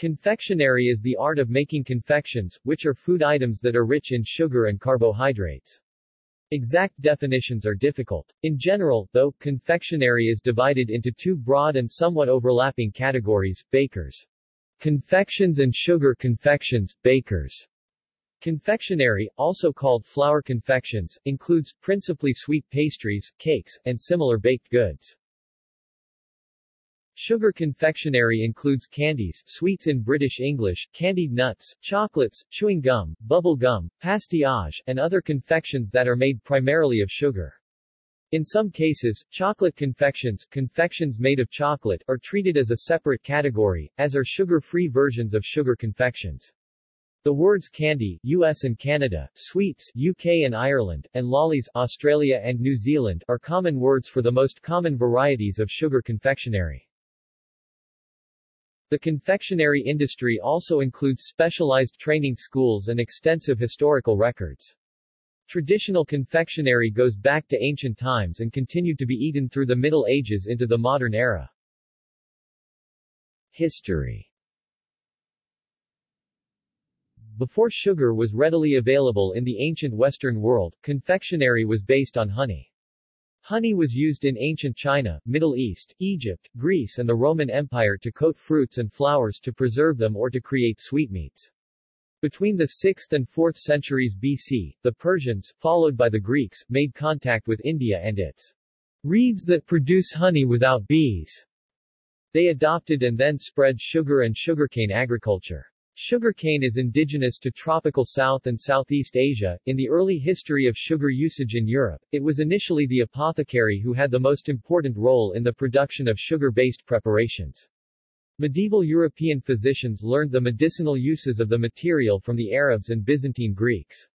Confectionery is the art of making confections, which are food items that are rich in sugar and carbohydrates. Exact definitions are difficult. In general, though, confectionery is divided into two broad and somewhat overlapping categories, bakers. Confections and sugar confections, bakers. Confectionery, also called flour confections, includes principally sweet pastries, cakes, and similar baked goods. Sugar confectionery includes candies, sweets in British English, candied nuts, chocolates, chewing gum, bubble gum, pastillage, and other confections that are made primarily of sugar. In some cases, chocolate confections, confections made of chocolate, are treated as a separate category, as are sugar-free versions of sugar confections. The words candy, US and Canada, sweets, UK and Ireland, and lollies, Australia and New Zealand, are common words for the most common varieties of sugar confectionery. The confectionery industry also includes specialized training schools and extensive historical records. Traditional confectionery goes back to ancient times and continued to be eaten through the Middle Ages into the modern era. History Before sugar was readily available in the ancient Western world, confectionery was based on honey. Honey was used in ancient China, Middle East, Egypt, Greece and the Roman Empire to coat fruits and flowers to preserve them or to create sweetmeats. Between the 6th and 4th centuries BC, the Persians, followed by the Greeks, made contact with India and its reeds that produce honey without bees. They adopted and then spread sugar and sugarcane agriculture. Sugarcane is indigenous to tropical South and Southeast Asia. In the early history of sugar usage in Europe, it was initially the apothecary who had the most important role in the production of sugar-based preparations. Medieval European physicians learned the medicinal uses of the material from the Arabs and Byzantine Greeks.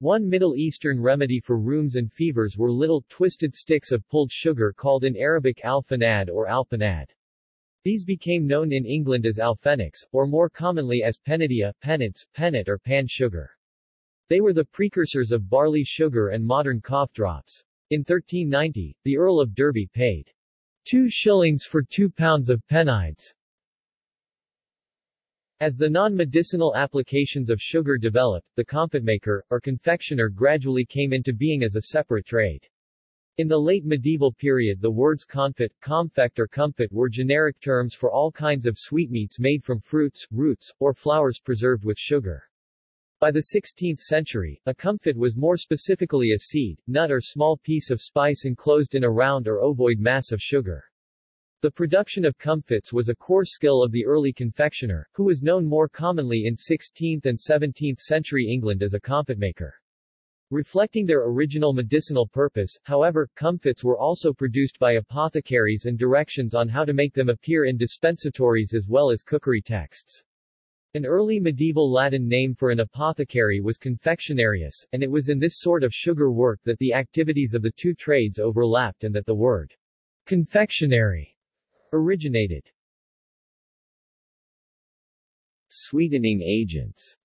One Middle Eastern remedy for rheums and fevers were little, twisted sticks of pulled sugar called in Arabic al-fanad or al-panad. These became known in England as alfenix, or more commonly as penidia, pennants, pennet or pan sugar. They were the precursors of barley sugar and modern cough drops. In 1390, the Earl of Derby paid two shillings for two pounds of pennides. As the non-medicinal applications of sugar developed, the confitmaker, or confectioner gradually came into being as a separate trade. In the late medieval period the words confit, confect or comfit were generic terms for all kinds of sweetmeats made from fruits, roots, or flowers preserved with sugar. By the 16th century, a comfit was more specifically a seed, nut or small piece of spice enclosed in a round or ovoid mass of sugar. The production of comfits was a core skill of the early confectioner, who was known more commonly in 16th and 17th century England as a confitmaker. Reflecting their original medicinal purpose, however, comfits were also produced by apothecaries and directions on how to make them appear in dispensatories as well as cookery texts. An early medieval Latin name for an apothecary was confectionarius, and it was in this sort of sugar work that the activities of the two trades overlapped and that the word confectionary originated. Sweetening agents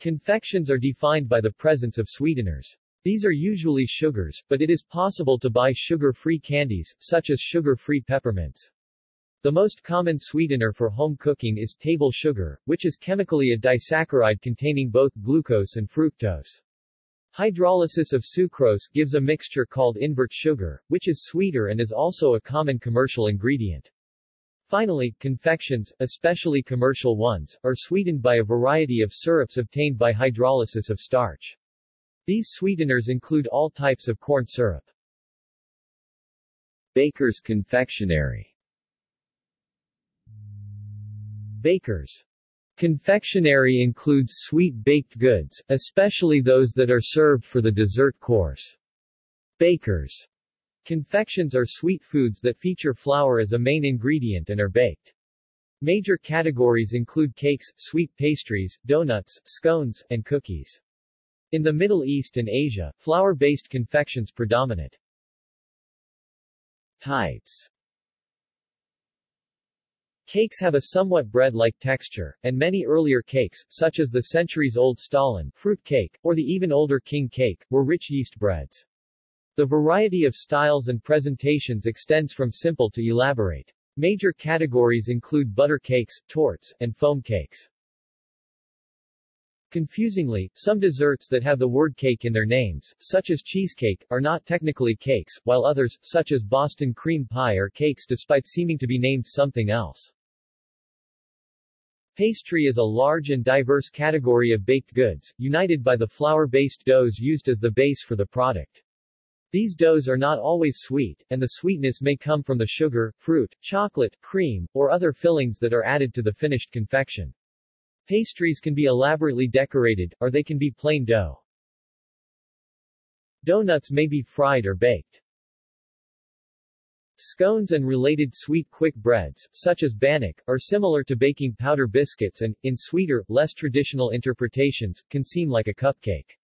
Confections are defined by the presence of sweeteners. These are usually sugars, but it is possible to buy sugar-free candies, such as sugar-free peppermints. The most common sweetener for home cooking is table sugar, which is chemically a disaccharide containing both glucose and fructose. Hydrolysis of sucrose gives a mixture called invert sugar, which is sweeter and is also a common commercial ingredient. Finally, confections, especially commercial ones, are sweetened by a variety of syrups obtained by hydrolysis of starch. These sweeteners include all types of corn syrup. Baker's confectionery Baker's confectionery includes sweet baked goods, especially those that are served for the dessert course. Baker's Confections are sweet foods that feature flour as a main ingredient and are baked. Major categories include cakes, sweet pastries, donuts, scones, and cookies. In the Middle East and Asia, flour-based confections predominate. Types Cakes have a somewhat bread-like texture, and many earlier cakes, such as the centuries-old stollen fruit cake, or the even older king cake, were rich yeast breads. The variety of styles and presentations extends from simple to elaborate. Major categories include butter cakes, tortes, and foam cakes. Confusingly, some desserts that have the word cake in their names, such as cheesecake, are not technically cakes, while others, such as Boston cream pie are cakes despite seeming to be named something else. Pastry is a large and diverse category of baked goods, united by the flour-based doughs used as the base for the product. These doughs are not always sweet, and the sweetness may come from the sugar, fruit, chocolate, cream, or other fillings that are added to the finished confection. Pastries can be elaborately decorated, or they can be plain dough. Donuts may be fried or baked. Scones and related sweet quick breads, such as bannock, are similar to baking powder biscuits and, in sweeter, less traditional interpretations, can seem like a cupcake.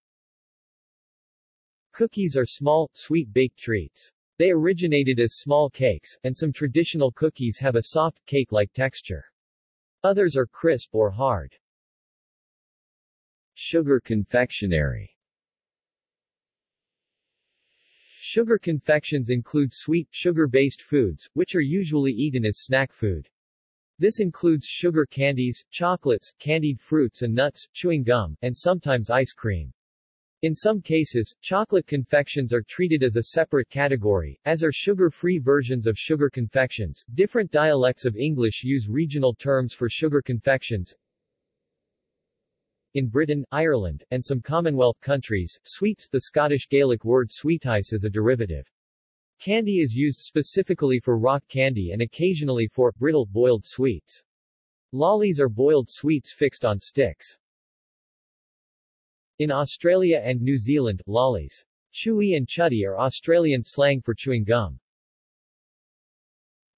Cookies are small, sweet baked treats. They originated as small cakes, and some traditional cookies have a soft, cake-like texture. Others are crisp or hard. Sugar confectionery Sugar confections include sweet, sugar-based foods, which are usually eaten as snack food. This includes sugar candies, chocolates, candied fruits and nuts, chewing gum, and sometimes ice cream. In some cases, chocolate confections are treated as a separate category, as are sugar-free versions of sugar confections. Different dialects of English use regional terms for sugar confections. In Britain, Ireland, and some Commonwealth countries, sweets the Scottish Gaelic word suiteas is a derivative. Candy is used specifically for rock candy and occasionally for brittle boiled sweets. Lollies are boiled sweets fixed on sticks. In Australia and New Zealand, lollies, chewy and chuddy are Australian slang for chewing gum.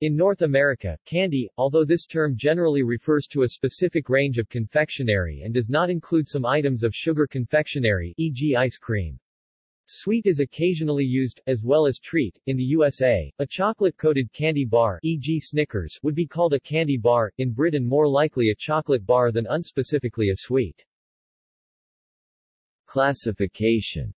In North America, candy, although this term generally refers to a specific range of confectionery and does not include some items of sugar confectionery, e.g. ice cream. Sweet is occasionally used, as well as treat. In the USA, a chocolate-coated candy bar, e.g. Snickers, would be called a candy bar, in Britain more likely a chocolate bar than unspecifically a sweet. Classification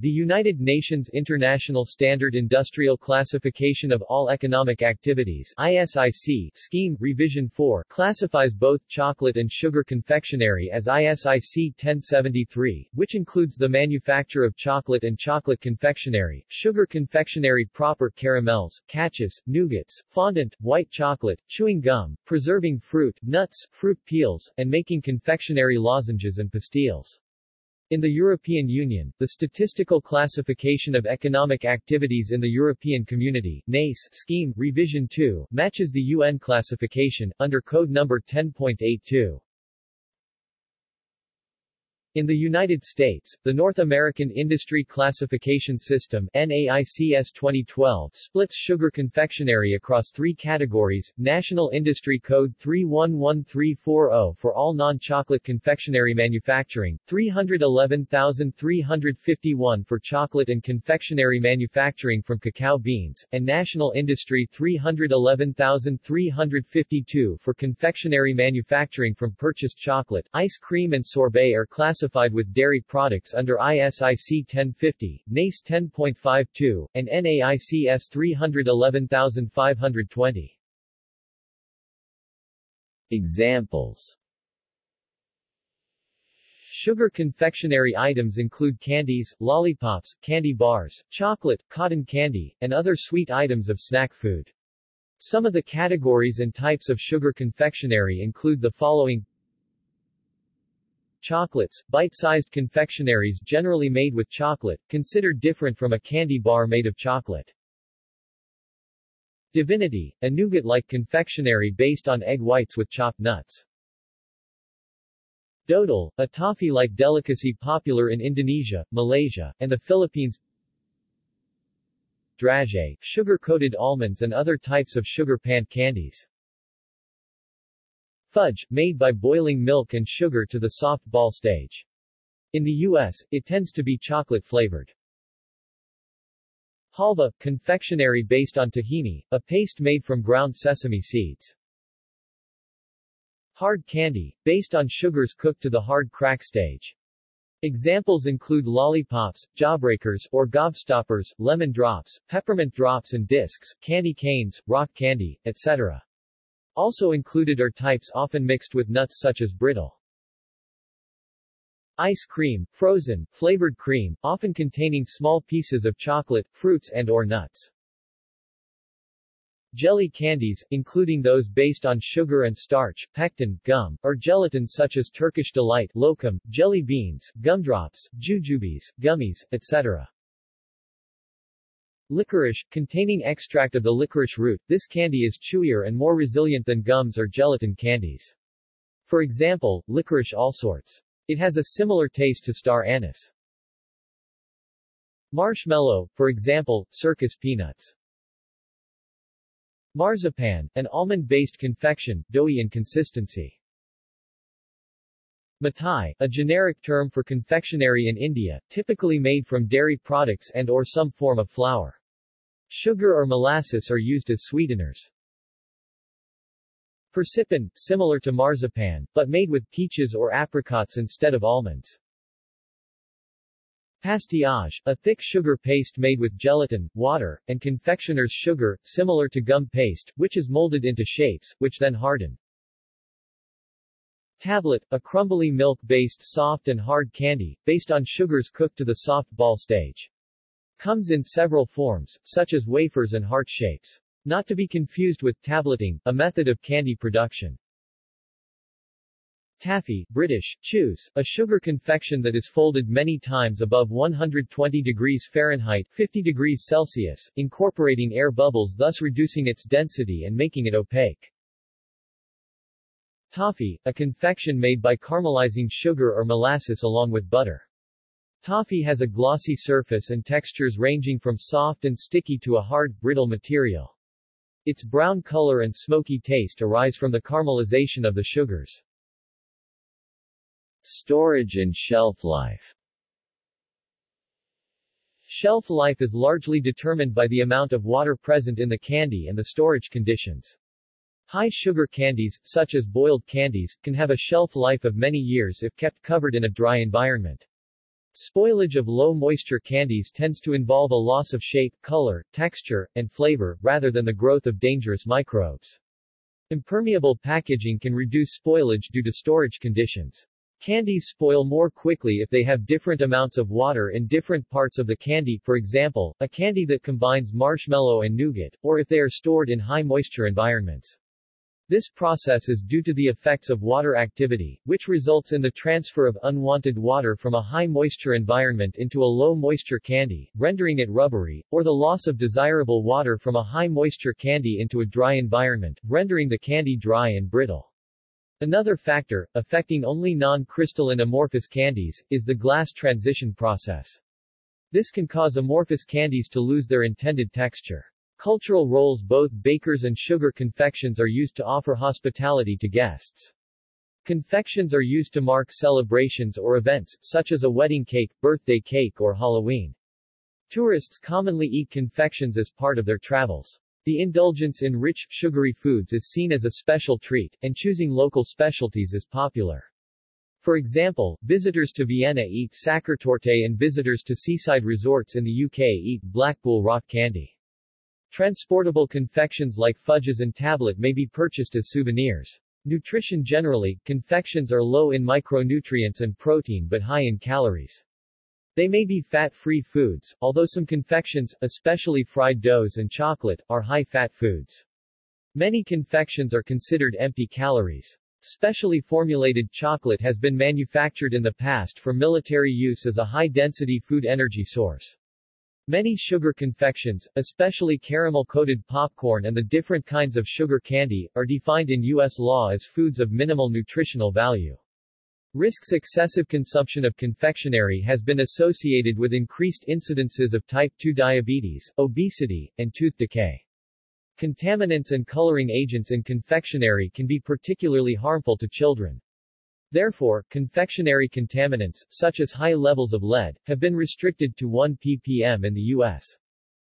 the United Nations International Standard Industrial Classification of All Economic Activities ISIC scheme Revision 4 classifies both chocolate and sugar confectionery as ISIC 1073, which includes the manufacture of chocolate and chocolate confectionery, sugar confectionery proper caramels, cachous, nougats, fondant, white chocolate, chewing gum, preserving fruit, nuts, fruit peels, and making confectionery lozenges and pastilles. In the European Union, the Statistical Classification of Economic Activities in the European Community NACE scheme Revision 2 matches the UN classification, under Code number 10.82. In the United States, the North American Industry Classification System NAICS 2012 splits sugar confectionery across three categories, National Industry Code 311340 for all non-chocolate confectionery manufacturing, 311351 for chocolate and confectionery manufacturing from cacao beans, and National Industry 311352 for confectionery manufacturing from purchased chocolate, ice cream and sorbet are classified classified with dairy products under ISIC 1050, NACE 10.52, and NAICS 311520. Examples Sugar confectionery items include candies, lollipops, candy bars, chocolate, cotton candy, and other sweet items of snack food. Some of the categories and types of sugar confectionery include the following Chocolates, bite-sized confectionaries generally made with chocolate, considered different from a candy bar made of chocolate. Divinity, a nougat-like confectionery based on egg whites with chopped nuts. Dodol, a toffee-like delicacy popular in Indonesia, Malaysia, and the Philippines. Dragée, sugar-coated almonds and other types of sugar panned candies. Fudge, made by boiling milk and sugar to the soft ball stage. In the U.S., it tends to be chocolate-flavored. Halva, confectionery based on tahini, a paste made from ground sesame seeds. Hard candy, based on sugars cooked to the hard crack stage. Examples include lollipops, jawbreakers or gobstoppers, lemon drops, peppermint drops and discs, candy canes, rock candy, etc. Also included are types often mixed with nuts such as brittle. Ice cream, frozen, flavored cream, often containing small pieces of chocolate, fruits and or nuts. Jelly candies, including those based on sugar and starch, pectin, gum, or gelatin such as Turkish Delight, lokum, jelly beans, gumdrops, jujubes, gummies, etc. Licorice, containing extract of the licorice root, this candy is chewier and more resilient than gums or gelatin candies. For example, licorice all sorts. It has a similar taste to star anise. Marshmallow, for example, circus peanuts. Marzipan, an almond-based confection, doughy in consistency. Mithai, a generic term for confectionery in India, typically made from dairy products and or some form of flour. Sugar or molasses are used as sweeteners. Persipan, similar to marzipan, but made with peaches or apricots instead of almonds. Pastillage, a thick sugar paste made with gelatin, water, and confectioner's sugar, similar to gum paste, which is molded into shapes, which then harden. Tablet, a crumbly milk-based soft and hard candy, based on sugars cooked to the soft ball stage. Comes in several forms, such as wafers and heart shapes. Not to be confused with tableting, a method of candy production. Taffy, British, chews, a sugar confection that is folded many times above 120 degrees Fahrenheit 50 degrees Celsius, incorporating air bubbles thus reducing its density and making it opaque. Toffee, a confection made by caramelizing sugar or molasses along with butter. Toffee has a glossy surface and textures ranging from soft and sticky to a hard, brittle material. Its brown color and smoky taste arise from the caramelization of the sugars. Storage and shelf life Shelf life is largely determined by the amount of water present in the candy and the storage conditions. High sugar candies, such as boiled candies, can have a shelf life of many years if kept covered in a dry environment. Spoilage of low-moisture candies tends to involve a loss of shape, color, texture, and flavor, rather than the growth of dangerous microbes. Impermeable packaging can reduce spoilage due to storage conditions. Candies spoil more quickly if they have different amounts of water in different parts of the candy, for example, a candy that combines marshmallow and nougat, or if they are stored in high moisture environments. This process is due to the effects of water activity, which results in the transfer of unwanted water from a high-moisture environment into a low-moisture candy, rendering it rubbery, or the loss of desirable water from a high-moisture candy into a dry environment, rendering the candy dry and brittle. Another factor, affecting only non-crystalline amorphous candies, is the glass transition process. This can cause amorphous candies to lose their intended texture. Cultural roles Both bakers and sugar confections are used to offer hospitality to guests. Confections are used to mark celebrations or events, such as a wedding cake, birthday cake or Halloween. Tourists commonly eat confections as part of their travels. The indulgence in rich, sugary foods is seen as a special treat, and choosing local specialties is popular. For example, visitors to Vienna eat Sachertorte and visitors to seaside resorts in the UK eat Blackpool rock candy. Transportable confections like fudges and tablet may be purchased as souvenirs. Nutrition Generally, confections are low in micronutrients and protein but high in calories. They may be fat-free foods, although some confections, especially fried doughs and chocolate, are high-fat foods. Many confections are considered empty calories. Specially formulated chocolate has been manufactured in the past for military use as a high-density food energy source. Many sugar confections, especially caramel-coated popcorn and the different kinds of sugar candy, are defined in U.S. law as foods of minimal nutritional value. Risks excessive consumption of confectionery has been associated with increased incidences of type 2 diabetes, obesity, and tooth decay. Contaminants and coloring agents in confectionery can be particularly harmful to children. Therefore, confectionery contaminants, such as high levels of lead, have been restricted to 1 ppm in the U.S.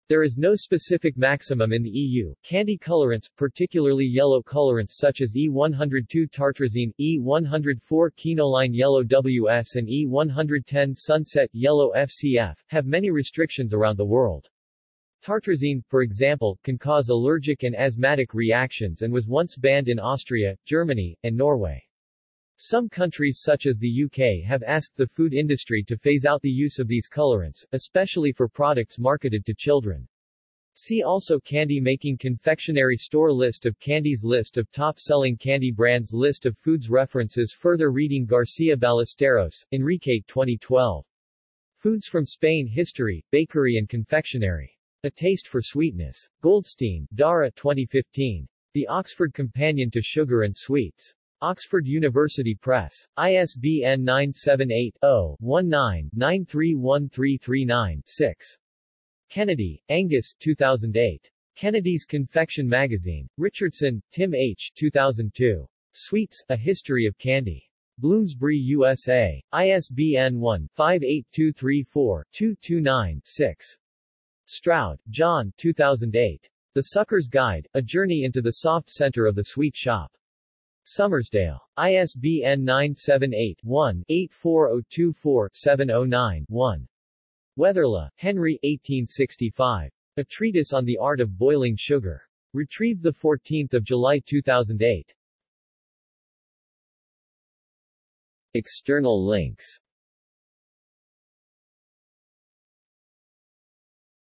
There is no specific maximum in the EU. Candy colorants, particularly yellow colorants such as E102 tartrazine, E104 quinoline yellow WS and E110 sunset yellow FCF, have many restrictions around the world. Tartrazine, for example, can cause allergic and asthmatic reactions and was once banned in Austria, Germany, and Norway. Some countries such as the UK have asked the food industry to phase out the use of these colorants, especially for products marketed to children. See also Candy making confectionery store List of candies List of top-selling candy brands List of foods References Further reading Garcia Ballesteros, Enrique 2012. Foods from Spain History, Bakery and Confectionery. A Taste for Sweetness. Goldstein, Darra 2015. The Oxford Companion to Sugar and Sweets. Oxford University Press. ISBN 978-0-19-931339-6. Kennedy, Angus 2008. Kennedy's Confection Magazine. Richardson, Tim H. 2002. Sweets, A History of Candy. Bloomsbury, USA. ISBN 1-58234-229-6. Stroud, John 2008. The Sucker's Guide, A Journey into the Soft Center of the Sweet Shop. Summersdale. ISBN 978-1-84024-709-1. Weatherley, Henry 1865. A Treatise on the Art of Boiling Sugar. Retrieved 14 July 2008. External links